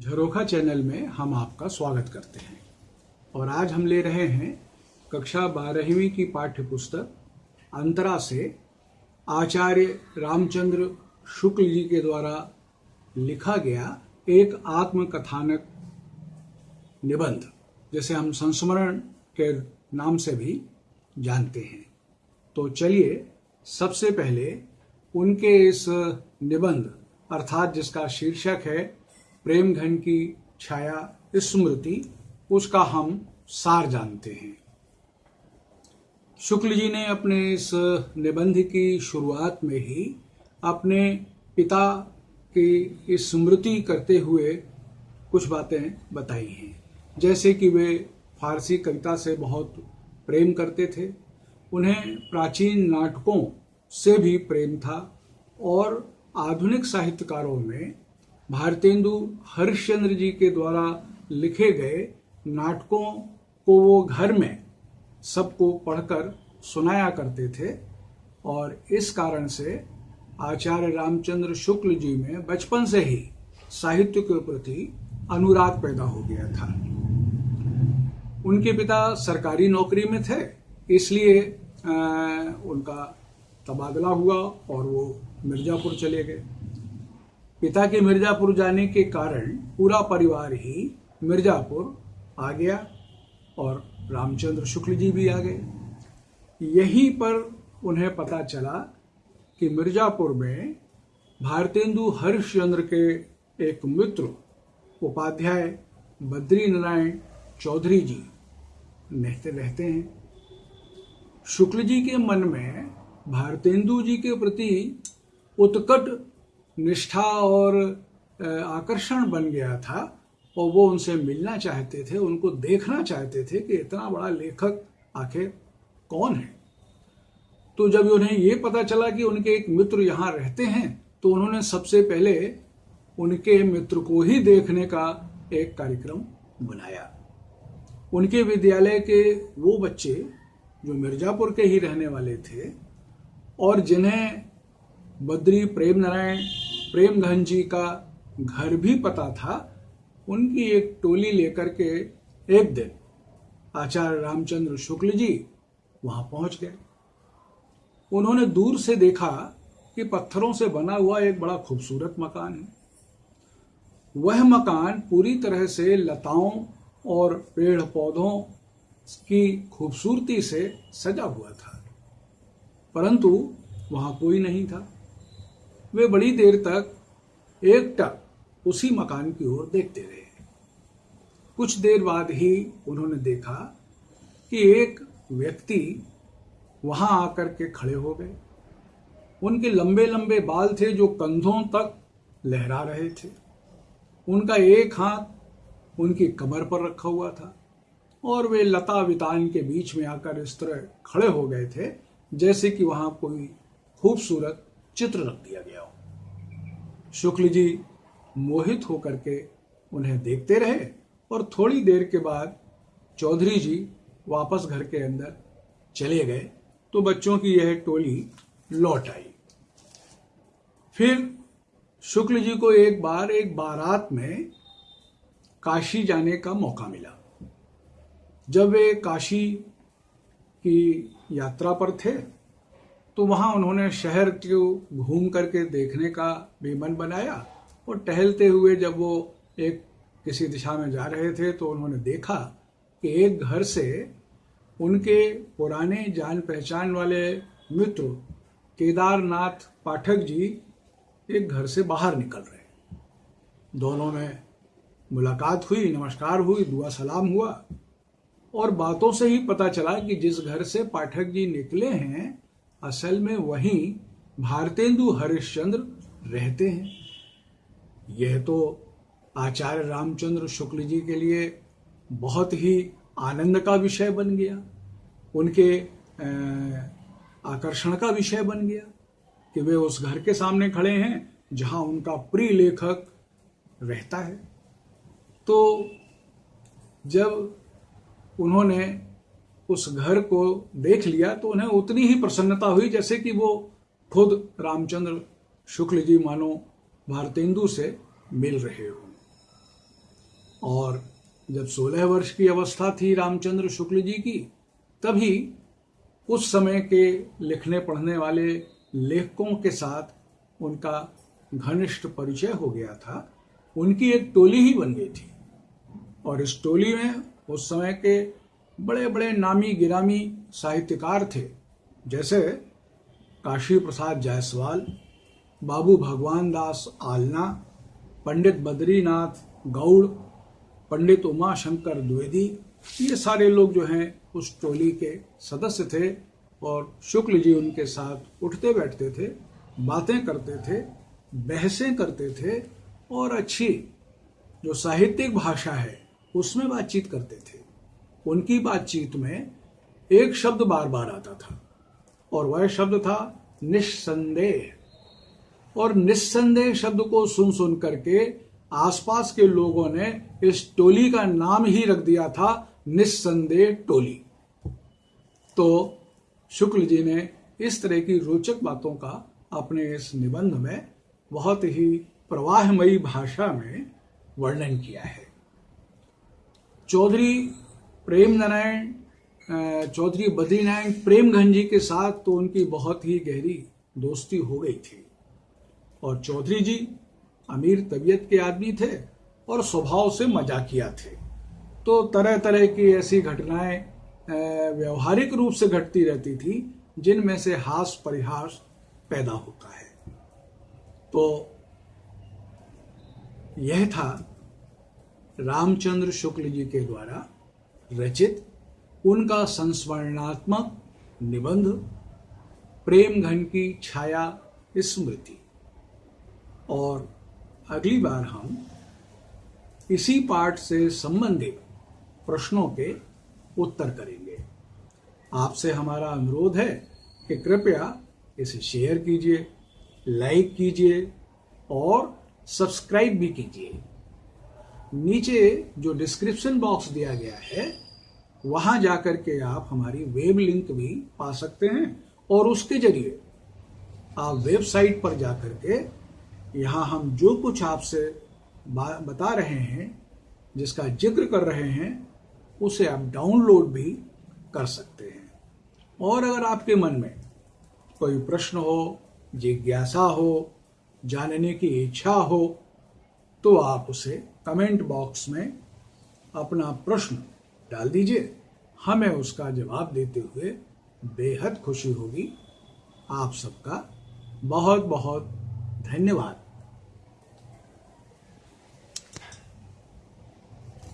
झरोखा channel में हम आपका स्वागत करते हैं। और आज हम ले रहे हैं कक्षा बारहवीं की पाठ्य पुस्तक अंतरा से आचार्य रामचंद्र शुक्ल जी के द्वारा लिखा गया एक आत्मकथानक निबंध, जिसे हम संस्मरण के नाम से भी जानते हैं। तो चलिए, सबसे पहले उनके इस निबंध, अर्थात जिसका शीर्षक है प्रेम घन की छाया स्मृति, उसका हम सार जानते हैं। शुक्ल जी ने अपने इस निबंध की शुरुआत में ही अपने पिता की स्मृति करते हुए कुछ बातें बताई हैं। जैसे कि वे फारसी कविता से बहुत प्रेम करते थे, उन्हें प्राचीन नाटकों से भी प्रेम था और आधुनिक साहित्यकारों में भारतेंदु हरिश्चंद्र जी के द्वारा लिखे गए नाटकों को वो घर में सबको पढ़कर सुनाया करते थे और इस कारण से आचार्य रामचंद्र शुक्ल जी में बचपन से ही साहित्य के प्रति अनुराग पैदा हो गया था। उनके पिता सरकारी नौकरी में थे, इसलिए उनका तबादला हुआ और वो मिर्जापुर चले गए। पिता के मिर्जापुर जाने के कारण पूरा परिवार ही मिर्जापुर आ गया और रामचंद्र शुक्ल जी भी आ गए। यहीं पर उन्हें पता चला कि मिर्जापुर में भारतेंदु हरिश्चंद्र के एक मित्र उपाध्याय बद्री नारायण चौधरी जी रहते रहते हैं। शुक्ल जी के मन में भारतेंदु जी के प्रति उत्कट निष्ठा और आकर्षण बन गया था और वो उनसे मिलना चाहते थे, उनको देखना चाहते थे कि इतना बड़ा लेखक आखिर कौन है। तो जब उन्हें ये पता चला कि उनके एक मित्र यहाँ रहते हैं तो उन्होंने सबसे पहले उनके मित्र को ही देखने का एक कार्यक्रम बनाया। उनके विद्यालय के वो बच्चे जो मिर्जापुर के ही रहने वाले थे और जिन्हें बद्री प्रेम नारायण प्रेम घन जी का घर भी पता था, उनकी एक टोली लेकर के एक दिन आचार्य रामचंद्र शुक्ल जी वहाँ पहुँच गए। उन्होंने दूर से देखा कि पत्थरों से बना हुआ एक बड़ा खूबसूरत मकान है। वह मकान पूरी तरह से लताओं और पेड़ पौधों की खूबसूरती से सजा हुआ था, परंतु वहाँ कोई नहीं था। वे बड़ी देर तक एकटक उसी मकान की ओर देखते रहे। कुछ देर बाद ही उन्होंने देखा कि एक व्यक्ति वहाँ आकर के खड़े हो गए। उनके लंबे लंबे बाल थे जो कंधों तक लहरा रहे थे। उनका एक हाथ उनकी कमर पर रखा हुआ था और वे लता वितान के बीच में आकर इस तरह खड़े हो गए थे, जैसे कि वहाँ कोई खूबसूरत चित्र रख दिया गया हो। शुक्ल जी मोहित होकर के उन्हें देखते रहे और थोड़ी देर के बाद चौधरी जी वापस घर के अंदर चले गए तो बच्चों की यह टोली लौट आई। फिर शुक्ल जी को एक बार एक बारात में काशी जाने का मौका मिला। जब वे काशी की यात्रा पर थे तो वहाँ उन्होंने शहर को घूम करके देखने का भी मन बनाया और टहलते हुए जब वो एक किसी दिशा में जा रहे थे तो उन्होंने देखा कि एक घर से उनके पुराने जान पहचान वाले मित्र केदारनाथ पाठक जी एक घर से बाहर निकल रहे दोनों में मुलाकात हुई, नमस्कार हुई, दुआ सलाम हुआ और बातों से ही पता चला कि जिस घर से पाठक जी निकले हैं असल में वहीं भारतेंदु हरिश्चंद्र रहते हैं। यह तो आचार्य रामचंद्र शुक्ल जी के लिए बहुत ही आनंद का विषय बन गया। उनके आकर्षण का विषय बन गया कि वे उस घर के सामने खड़े हैं जहाँ उनका प्रिय लेखक रहता है। तो जब उन्होंने उस घर को देख लिया तो उन्हें उतनी ही प्रसन्नता हुई जैसे कि वो खुद रामचंद्र शुक्ल जी मानो भारतेंदु से मिल रहे हो। और जब सोलह वर्ष की अवस्था थी रामचंद्र शुक्ल जी की, तभी उस समय के लिखने पढ़ने वाले लेखकों के साथ उनका घनिष्ठ परिचय हो गया था। उनकी एक टोली ही बन गई थी। और इस टोली में उस समय के बड़े बड़े नामी गिरामी साहित्यकार थे। जैसे काशी प्रसाद जायसवाल, बाबू भगवान दास आलना, पंडित बद्रीनाथ गौड़, पंडित उमा शंकर द्विवेदी, ये सारे लोग जो हैं, उस टोली के सदस्य थे और शुक्ल जी उनके साथ उठते बैठते थे, बातें करते थे, बहसें करते थे और अच्छी जो साहित्यिक भाषा है, उसमें बातचीत करते थे। उनकी बातचीत में एक शब्द बार बार आता था और वह शब्द था निस्संदेह। और निस्संदेह शब्द को सुन सुन करके आसपास के लोगों ने इस टोली का नाम ही रख दिया था निस्संदेह टोली। तो शुक्ल जी ने इस तरह की रोचक बातों का अपने इस निबंध में बहुत ही प्रवाहमयी भाषा में वर्णन किया है। चौधरी प्रेम नारायण चौधरी बद्रीनारायण प्रेमघन जी के साथ तो उनकी बहुत ही गहरी दोस्ती हो गई थी। और चौधरी जी अमीर तबीयत के आदमी थे और स्वभाव से मजाकिया थे। तो तरह तरह की ऐसी घटनाएँ व्यवहारिक रूप से घटती रहती थी, जिनमें से हास परिहास पैदा होता है। तो यह था रामचंद्र शुक्ल जी के द्वारा रचित, उनका संस्मरणात्मक निबंध, प्रेम घन की छाया स्मृति। और अगली बार हम इसी पाठ से संबंधित प्रश्नों के उत्तर करेंगे। आपसे हमारा अनुरोध है कि कृपया इसे शेयर कीजिए लाइक कीजिए और सब्सक्राइब भी कीजिए। नीचे जो डिस्क्रिप्शन बॉक्स दिया गया है, वहाँ जाकर के आप हमारी वेब लिंक भी पा सकते हैं। और उसके ज़रिए आप वेबसाइट पर जाकर के यहाँ हम जो कुछ आपसे बता रहे हैं, जिसका ज़िक्र कर रहे हैं, उसे आप डाउनलोड भी कर सकते हैं। और अगर आपके मन में कोई प्रश्न हो, जिज्ञासा हो, जानने की इच्छा हो तो आप उसे कमेंट बॉक्स में अपना प्रश्न डाल दीजिए। हमें उसका जवाब देते हुए बेहद खुशी होगी। आप सबका बहुत बहुत धन्यवाद।